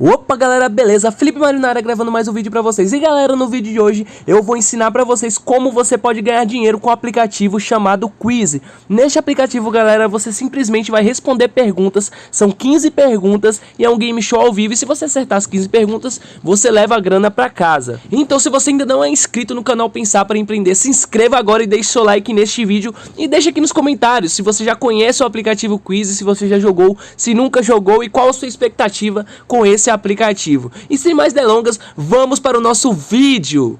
Opa galera, beleza? Felipe Marinara gravando mais um vídeo pra vocês. E galera, no vídeo de hoje eu vou ensinar pra vocês como você pode ganhar dinheiro com o um aplicativo chamado Quiz Neste aplicativo galera, você simplesmente vai responder perguntas. São 15 perguntas e é um game show ao vivo. E se você acertar as 15 perguntas, você leva a grana pra casa. Então se você ainda não é inscrito no canal Pensar para Empreender Se inscreva agora e deixe seu like neste vídeo. E deixe aqui nos comentários se você já conhece o aplicativo Quiz Se você já jogou, se nunca jogou E qual a sua expectativa com esse aplicativo. E sem mais delongas, vamos para o nosso vídeo.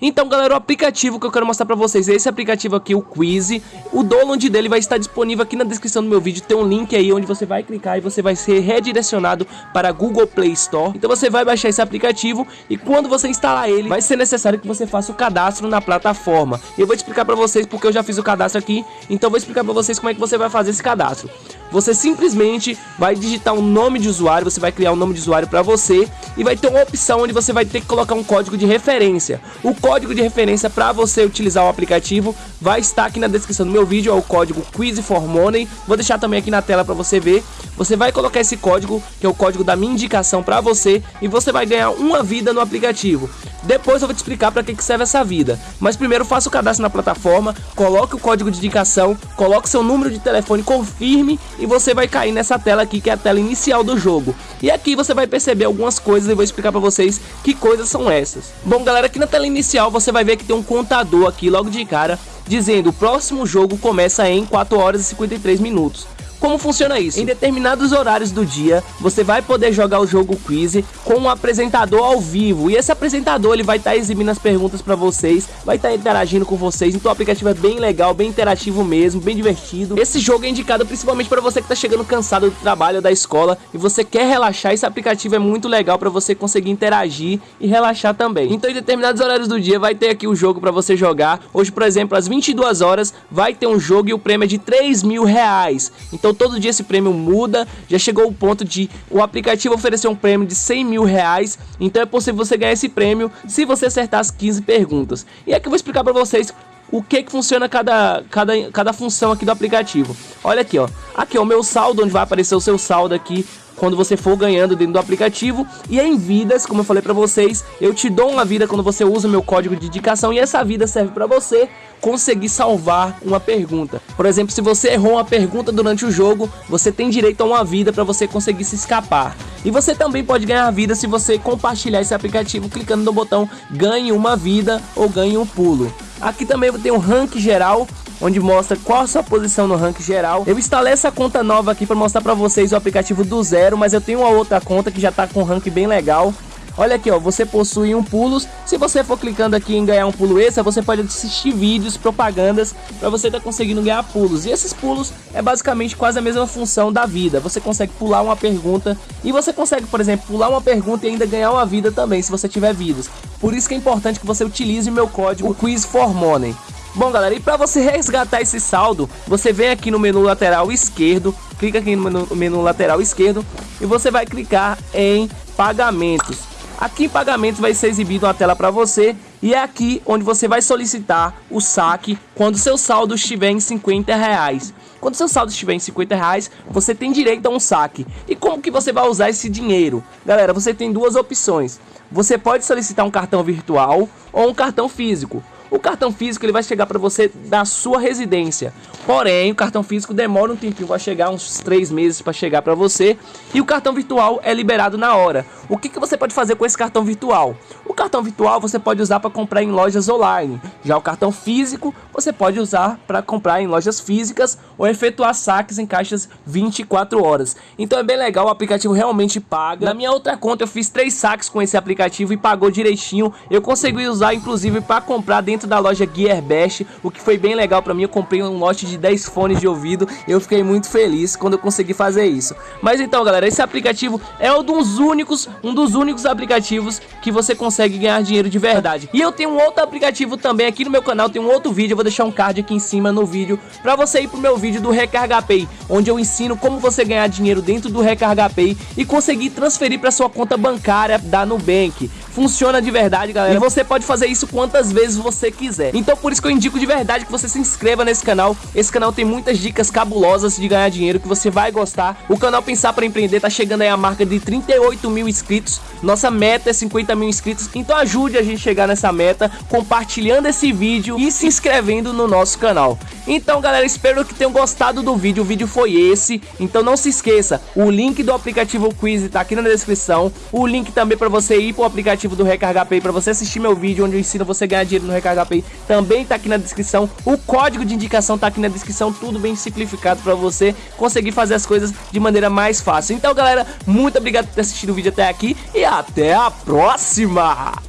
Então galera, o aplicativo que eu quero mostrar pra vocês é esse aplicativo aqui, o Quiz O download dele vai estar disponível aqui na descrição do meu vídeo. Tem um link aí onde você vai clicar e você vai ser redirecionado para Google Play Store. Então você vai baixar esse aplicativo e quando você instalar ele, vai ser necessário que você faça o cadastro na plataforma. Eu vou explicar pra vocês porque eu já fiz o cadastro aqui. Então vou explicar pra vocês como é que você vai fazer esse cadastro. Você simplesmente vai digitar um nome de usuário, você vai criar um nome de usuário para você e vai ter uma opção onde você vai ter que colocar um código de referência. O código de referência para você utilizar o aplicativo vai estar aqui na descrição do meu vídeo, é o código Quiz for Money. Vou deixar também aqui na tela para você ver. Você vai colocar esse código, que é o código da minha indicação para você, e você vai ganhar uma vida no aplicativo. Depois eu vou te explicar para que, que serve essa vida. Mas primeiro faça o cadastro na plataforma, coloque o código de indicação, coloque seu número de telefone, confirme e você vai cair nessa tela aqui que é a tela inicial do jogo. E aqui você vai perceber algumas coisas e vou explicar para vocês que coisas são essas. Bom galera, aqui na tela inicial você vai ver que tem um contador aqui logo de cara dizendo o próximo jogo começa em 4 horas e 53 minutos. Como funciona isso? Em determinados horários do dia, você vai poder jogar o jogo Quiz com um apresentador ao vivo. E esse apresentador ele vai estar tá exibindo as perguntas para vocês, vai estar tá interagindo com vocês. Então o aplicativo é bem legal, bem interativo mesmo, bem divertido. Esse jogo é indicado principalmente para você que está chegando cansado do trabalho ou da escola e você quer relaxar. Esse aplicativo é muito legal para você conseguir interagir e relaxar também. Então em determinados horários do dia vai ter aqui o jogo para você jogar. Hoje, por exemplo, às 22 horas vai ter um jogo e o prêmio é de 3 mil reais. Então então todo dia esse prêmio muda, já chegou o ponto de o aplicativo oferecer um prêmio de 100 mil reais, então é possível você ganhar esse prêmio se você acertar as 15 perguntas. E aqui eu vou explicar para vocês o que que funciona cada, cada, cada função aqui do aplicativo. Olha aqui, ó. Aqui é o meu saldo, onde vai aparecer o seu saldo aqui quando você for ganhando dentro do aplicativo. E em vidas, como eu falei para vocês, eu te dou uma vida quando você usa o meu código de indicação e essa vida serve para você conseguir salvar uma pergunta. Por exemplo, se você errou uma pergunta durante o jogo, você tem direito a uma vida para você conseguir se escapar. E você também pode ganhar vida se você compartilhar esse aplicativo clicando no botão ganhe uma vida ou ganhe um pulo. Aqui também tem um rank geral, onde mostra qual a sua posição no ranking geral. Eu instalei essa conta nova aqui para mostrar para vocês o aplicativo do zero, mas eu tenho uma outra conta que já está com um rank bem legal. Olha aqui, ó, você possui um pulos. Se você for clicando aqui em ganhar um pulo extra, você pode assistir vídeos, propagandas, para você estar tá conseguindo ganhar pulos. E esses pulos é basicamente quase a mesma função da vida. Você consegue pular uma pergunta e você consegue, por exemplo, pular uma pergunta e ainda ganhar uma vida também, se você tiver vidas. Por isso que é importante que você utilize o meu código Quiz for Money. Bom galera, e para você resgatar esse saldo, você vem aqui no menu lateral esquerdo, clica aqui no menu, menu lateral esquerdo e você vai clicar em pagamentos. Aqui em pagamentos vai ser exibido uma tela para você e é aqui onde você vai solicitar o saque quando seu saldo estiver em 50 reais. Quando seu saldo estiver em 50 reais, você tem direito a um saque. E como que você vai usar esse dinheiro? Galera, você tem duas opções. Você pode solicitar um cartão virtual ou um cartão físico. O cartão físico ele vai chegar para você da sua residência. Porém, o cartão físico demora um tempinho, vai chegar uns três meses para chegar para você. E o cartão virtual é liberado na hora. O que, que você pode fazer com esse cartão virtual? O cartão virtual você pode usar para comprar em lojas online. Já o cartão físico você pode usar para comprar em lojas físicas ou efetuar saques em caixas 24 horas. Então é bem legal, o aplicativo realmente paga. Na minha outra conta eu fiz três saques com esse aplicativo e pagou direitinho. Eu consegui usar inclusive para comprar dentro da loja Gearbest, o que foi bem legal para mim. Eu comprei um lote de 10 fones de ouvido. Eu fiquei muito feliz quando eu consegui fazer isso. Mas então, galera, esse aplicativo é um dos únicos, um dos únicos aplicativos que você consegue ganhar dinheiro de verdade. E eu tenho um outro aplicativo também aqui no meu canal, tem um outro vídeo, eu vou deixar um card aqui em cima no vídeo para você ir pro meu vídeo do Recarga Pay, onde eu ensino como você ganhar dinheiro dentro do Recarga Pay e conseguir transferir para sua conta bancária da Nubank. funciona de verdade, galera. E você pode fazer isso quantas vezes você quiser. Então por isso que eu indico de verdade que você se inscreva nesse canal. Esse canal tem muitas dicas cabulosas de ganhar dinheiro que você vai gostar. O canal Pensar para Empreender tá chegando aí a marca de 38 mil inscritos. Nossa meta é 50 mil inscritos. Então ajude a gente a chegar nessa meta compartilhando esse vídeo e se inscrevendo no nosso canal. Então galera, espero que tenham gostado do vídeo. O vídeo foi esse. Então não se esqueça, o link do aplicativo Quiz tá aqui na descrição. O link também para você ir pro aplicativo do Recarga Pay para você assistir meu vídeo onde eu ensino você a ganhar dinheiro no Recarga Pay também tá aqui na descrição. O código de indicação tá aqui na descrição, tudo bem simplificado para você conseguir fazer as coisas de maneira mais fácil. Então galera, muito obrigado por ter assistido o vídeo até aqui e até a próxima!